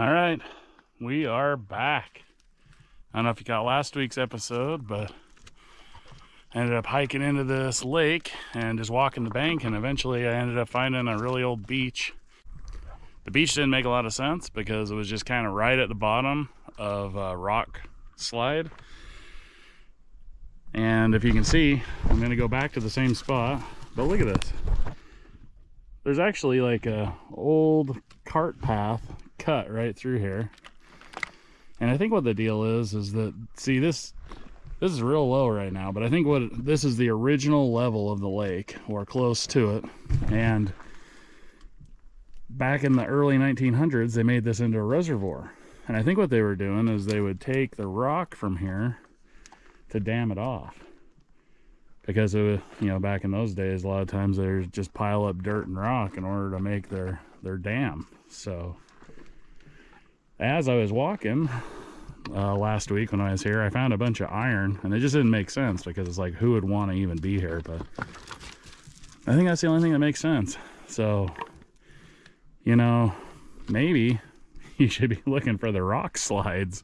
All right, we are back. I don't know if you got last week's episode, but I ended up hiking into this lake and just walking the bank, and eventually I ended up finding a really old beach. The beach didn't make a lot of sense because it was just kind of right at the bottom of a rock slide. And if you can see, I'm gonna go back to the same spot, but look at this. There's actually like a old cart path cut right through here and I think what the deal is, is that, see this, this is real low right now, but I think what, this is the original level of the lake, or close to it. And back in the early 1900s, they made this into a reservoir. And I think what they were doing is they would take the rock from here to dam it off. Because it was, you know, back in those days, a lot of times they just pile up dirt and rock in order to make their, their dam. So as I was walking uh, last week when I was here, I found a bunch of iron, and it just didn't make sense because it's like, who would want to even be here? But I think that's the only thing that makes sense. So, you know, maybe you should be looking for the rock slides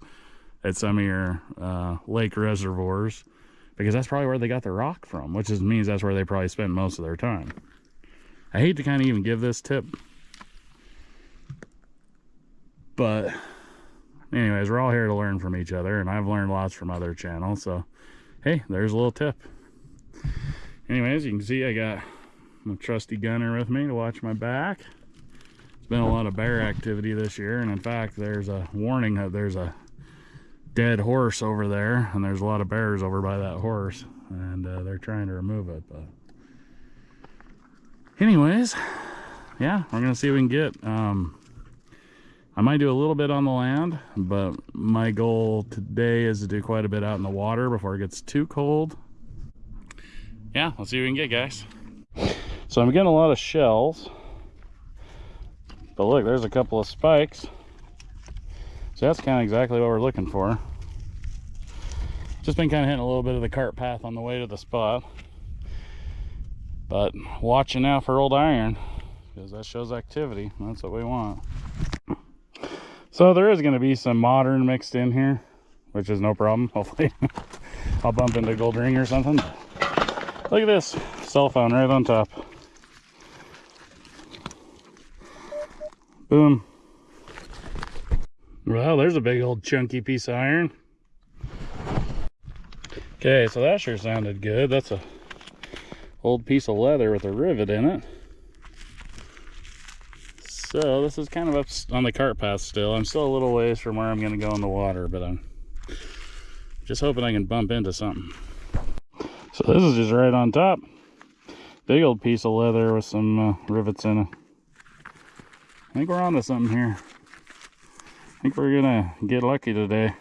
at some of your uh, lake reservoirs because that's probably where they got the rock from, which is, means that's where they probably spend most of their time. I hate to kind of even give this tip but anyways, we're all here to learn from each other, and I've learned lots from other channels. So, hey, there's a little tip. Anyways, you can see I got my trusty Gunner with me to watch my back. It's been a lot of bear activity this year, and in fact, there's a warning that there's a dead horse over there, and there's a lot of bears over by that horse, and uh, they're trying to remove it. But, anyways, yeah, we're gonna see if we can get. Um, I might do a little bit on the land, but my goal today is to do quite a bit out in the water before it gets too cold. Yeah, let's see what we can get, guys. So I'm getting a lot of shells. But look, there's a couple of spikes. So that's kind of exactly what we're looking for. Just been kind of hitting a little bit of the cart path on the way to the spot. But watching out for old iron, because that shows activity. That's what we want. So there is going to be some modern mixed in here, which is no problem. Hopefully I'll bump into gold ring or something. Look at this cell phone right on top. Boom. Well, there's a big old chunky piece of iron. Okay, so that sure sounded good. That's a old piece of leather with a rivet in it. So this is kind of up on the cart path still. I'm still a little ways from where I'm going to go in the water, but I'm just hoping I can bump into something. So this is just right on top. Big old piece of leather with some uh, rivets in it. I think we're onto something here. I think we're gonna get lucky today.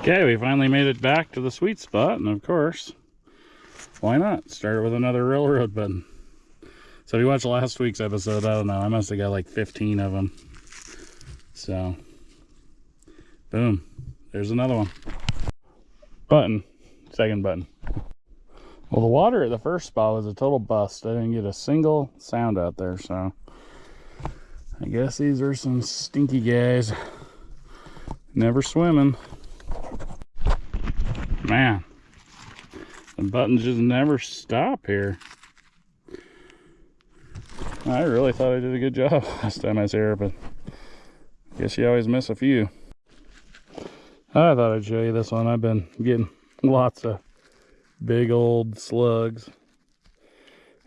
Okay, we finally made it back to the sweet spot, and of course, why not? Start with another railroad button. So if you watched last week's episode, I don't know, I must have got like 15 of them. So, boom, there's another one. Button, second button. Well, the water at the first spot was a total bust. I didn't get a single sound out there, so I guess these are some stinky guys. Never swimming. Man, the buttons just never stop here. I really thought I did a good job last time I was here, but I guess you always miss a few. I thought I'd show you this one. I've been getting lots of big old slugs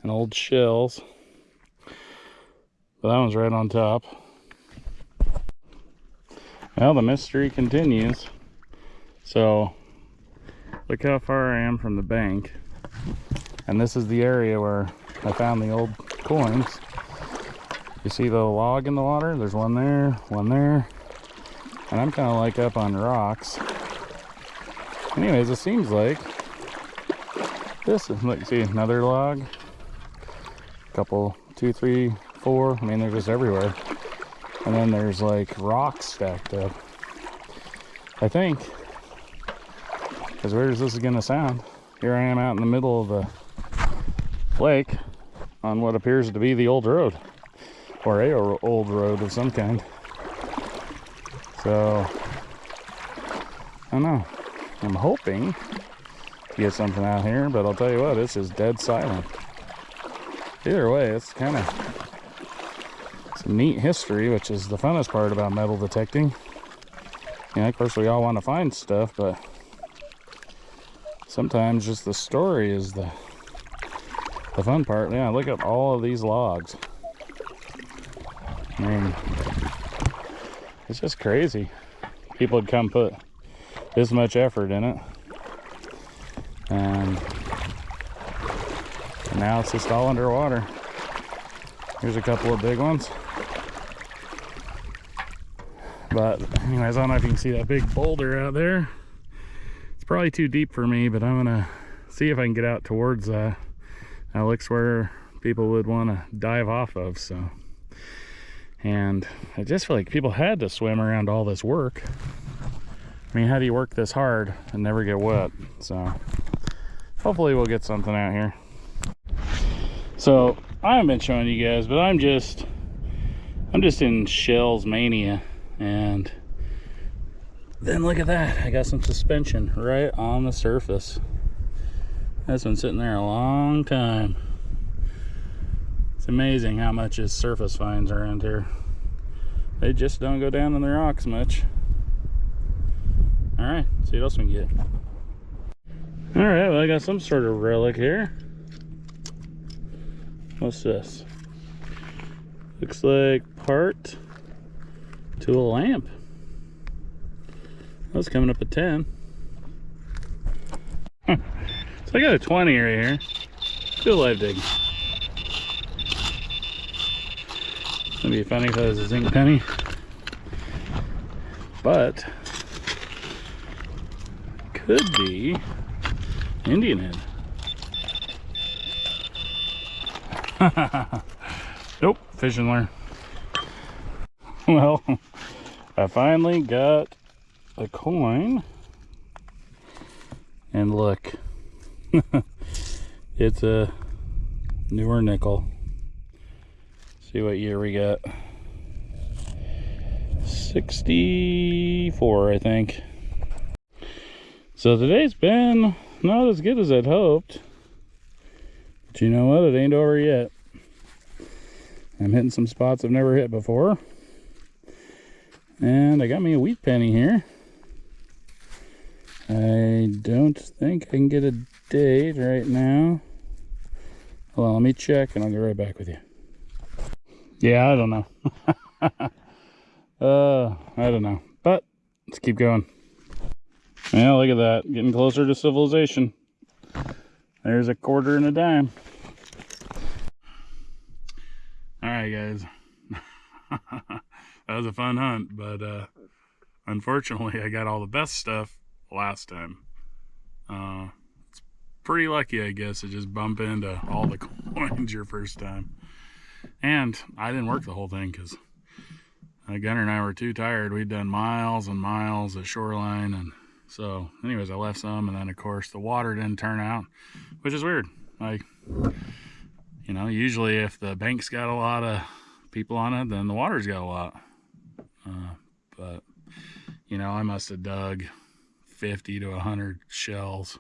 and old shells. But that one's right on top. Well, the mystery continues. So, look how far I am from the bank. And this is the area where I found the old coins. You see the log in the water? There's one there, one there. And I'm kind of like up on rocks. Anyways, it seems like this is, look, see, another log. Couple, two, three, four. I mean, they're just everywhere. And then there's like rocks stacked up. I think, As weird as this is gonna sound? Here I am out in the middle of the lake on what appears to be the old road or a old road of some kind. So, I don't know. I'm hoping to get something out here, but I'll tell you what, this is dead silent. Either way, it's kind of a neat history, which is the funnest part about metal detecting. Yeah, of course, we all want to find stuff, but sometimes just the story is the the fun part. Yeah, look at all of these logs. I mean, it's just crazy. People would come put this much effort in it. And now it's just all underwater. Here's a couple of big ones. But anyways, I don't know if you can see that big boulder out there. It's probably too deep for me, but I'm gonna see if I can get out towards that. That looks where people would want to dive off of, so. And I just feel like people had to swim around all this work. I mean, how do you work this hard and never get wet? So hopefully we'll get something out here. So I haven't been showing you guys, but I'm just, I'm just in shells mania. And then look at that. I got some suspension right on the surface. That's been sitting there a long time. It's amazing how much is surface finds around here. They just don't go down in the rocks much. All right, see what else we can get. All right, well, I got some sort of relic here. What's this? Looks like part to a lamp. That's coming up at 10. so I got a 20 right here. A live dig. It'd be funny if it was a zinc penny. But could be Indian head. nope, fish and learn. Well, I finally got a coin. And look, it's a newer nickel. See what year we got. 64, I think. So today's been not as good as I'd hoped. But you know what? It ain't over yet. I'm hitting some spots I've never hit before. And I got me a wheat penny here. I don't think I can get a date right now. On, let me check and I'll get right back with you. Yeah, I don't know. uh, I don't know. But let's keep going. Yeah, look at that. Getting closer to civilization. There's a quarter and a dime. Alright, guys. that was a fun hunt, but uh, unfortunately, I got all the best stuff last time. Uh, it's pretty lucky, I guess, to just bump into all the coins your first time. And I didn't work the whole thing because uh, Gunner and I were too tired. We'd done miles and miles of shoreline and so anyways, I left some and then of course the water didn't turn out, which is weird. Like, you know, usually if the bank's got a lot of people on it, then the water's got a lot. Uh, but, you know, I must have dug 50 to 100 shells.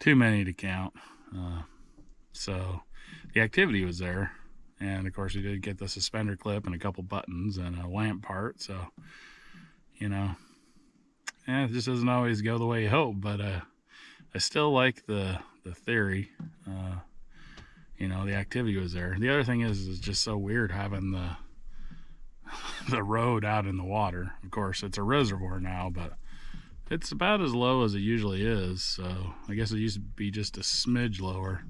Too many to count. Uh, so the activity was there. And of course we did get the suspender clip and a couple buttons and a lamp part. So, you know, it just doesn't always go the way you hope, but uh, I still like the the theory. Uh, you know, the activity was there. The other thing is, it's just so weird having the the road out in the water. Of course, it's a reservoir now, but it's about as low as it usually is. So I guess it used to be just a smidge lower.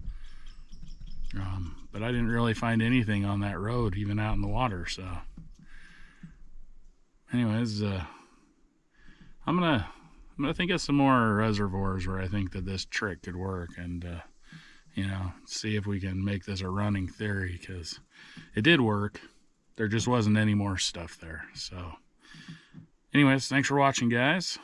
Um, but I didn't really find anything on that road, even out in the water. So, anyways, uh, I'm gonna I'm gonna think of some more reservoirs where I think that this trick could work and uh, you know see if we can make this a running theory because it did work. There just wasn't any more stuff there so. Anyways thanks for watching guys